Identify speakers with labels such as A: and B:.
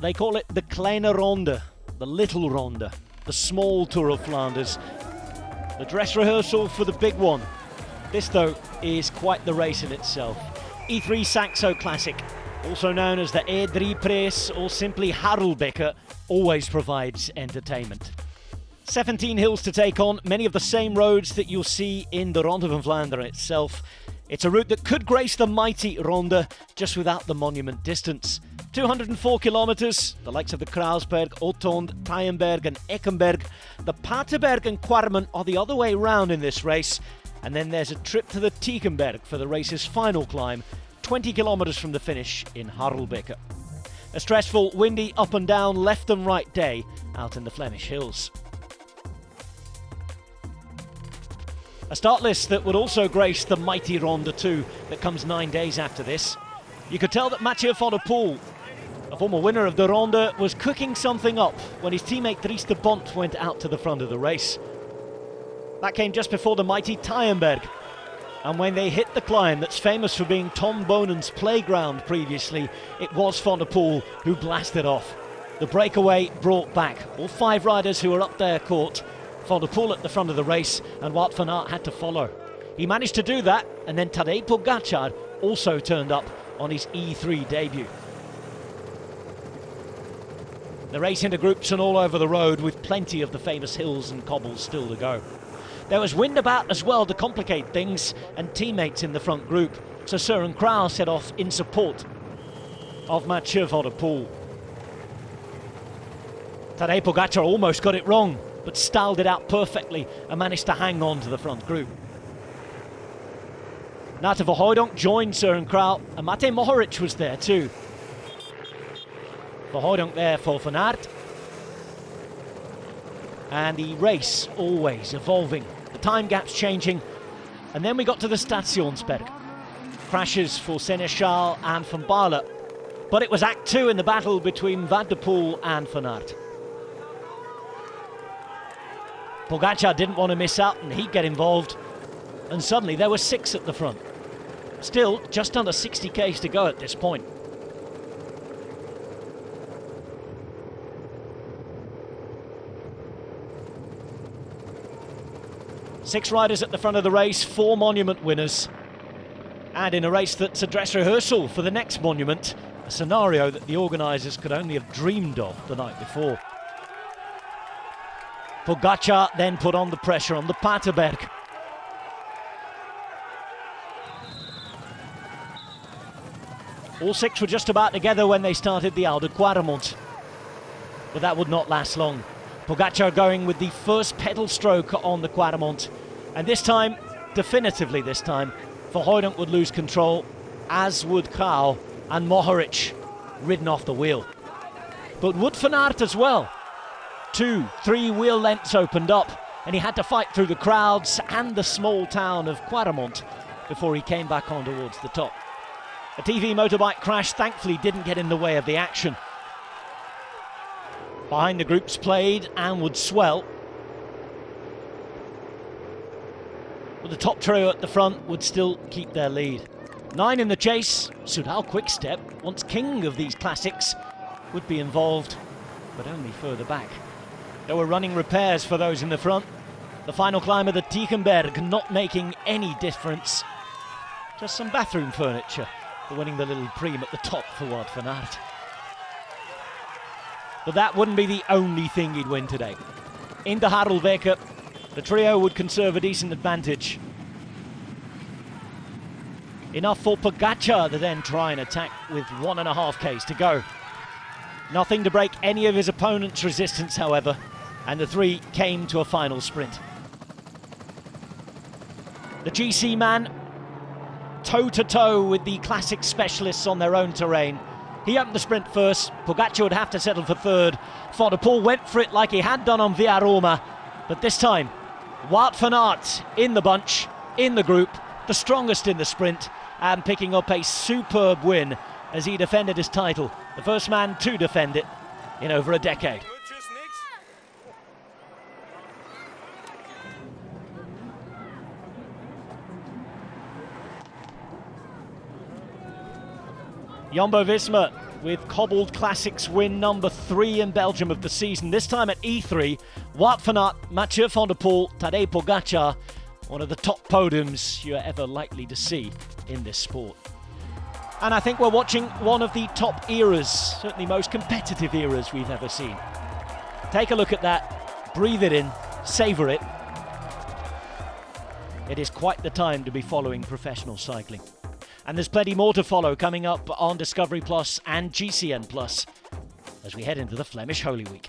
A: They call it the Kleine Ronde, the Little Ronde, the small Tour of Flanders. The dress rehearsal for the big one. This, though, is quite the race in itself. E3 Saxo Classic, also known as the E3 Prijs or simply Harelbeke, always provides entertainment. 17 hills to take on, many of the same roads that you'll see in the Ronde van Vlaanderen itself. It's a route that could grace the mighty Ronde, just without the monument distance. 204 kilometres, the likes of the Kruisberg, Hotond, Taaienberg and Eikenberg. The Paterberg and Quaremont are the other way round in this race. And then there's a trip to the Tiegemberg for the race's final climb, 20 kilometres from the finish in Harelbeke. A stressful, windy, up and down, left and right day out in the Flemish hills. A start list that would also grace the mighty Ronde 2 that comes nine days after this. You could tell that Mathieu van der Poel, a former winner of the Ronde, was cooking something up when his teammate Dries De Bondt went out to the front of the race. That came just before the mighty Taaienberg. And when they hit the climb that's famous for being Tom Boonen's playground previously, it was Poel who blasted off. The breakaway brought back all five riders who were up there caught Poel at the front of the race, and Wout van Aert had to follow. He managed to do that, and then Tadej Pogacar also turned up on his E3 debut. The race into groups and all over the road with plenty of the famous hills and cobbles still to go. There was wind about as well to complicate things and teammates in the front group, so Søren Kragh set off in support of Mathieu van. Tadej Pogacar almost got it wrong but styled it out perfectly and managed to hang on to the front group. Nathan Van Hooydonck joined Søren Kragh, and Matej Mohoric was there too. Van Hooydonck there for Van. And the race always evolving, the time gaps changing. And then we got to the Stationsberg. Crashes for Sénéchal and Van Baarle. But it was Act 2 in the battle between Van and Van Aert. Pogacar didn't want to miss out and he'd get involved. And suddenly there were six at the front. Still, just under 60 k's to go at this point. Six riders at the front of the race, four monument winners. And in a race that's a dress rehearsal for the next monument, a scenario that the organisers could only have dreamed of the night before. Pogacar then put on the pressure on the Paterberg. All six were just about together when they started the Oude Quaremont. But that would not last long. Pogacar going with the first pedal stroke on the Quaremont. And this time, definitively this time, Van Hooydonck would lose control, as would Kragh and Mohoric ridden off the wheel. But would Van as well two, three wheel lengths opened up, and he had to fight through the crowds and the small town of Quaremont before he came back on towards the top. A TV motorbike crash thankfully didn't get in the way of the action. Behind the groups played and would swell. But the top trio at the front would still keep their lead. Nine in the chase, Soudal Quickstep, once king of these classics, would be involved, but only further back. There were running repairs for those in the front. The final climb of the Tiegemberg not making any difference. Just some bathroom furniture for winning the little prime at the top for Wout van Aert. But that wouldn't be the only thing he'd win today. Into Harelbeke, the trio would conserve a decent advantage. Enough for Pogacar to then try and attack with one and a half Ks to go. Nothing to break any of his opponent's resistance, however and the three came to a final sprint. The GC man, toe-to-toe with the classic specialists on their own terrain. He opened the sprint first, Pogacar would have to settle for third. Poel went for it like he had done on Via Roma, but this time, Wout van Aert in the bunch, in the group, the strongest in the sprint, and picking up a superb win as he defended his title. The first man to defend it in over a decade. Jumbo Visma with Cobbled Classics win number three in Belgium of the season. This time at E3, Wout van Aert, Mathieu van der Poel, Tadej Pogacar, one of the top podiums you're ever likely to see in this sport. And I think we're watching one of the top eras, certainly most competitive eras we've ever seen. Take a look at that, breathe it in, savour it. It is quite the time to be following professional cycling. And there's plenty more to follow coming up on Discovery Plus and GCN Plus as we head into the Flemish Holy Week.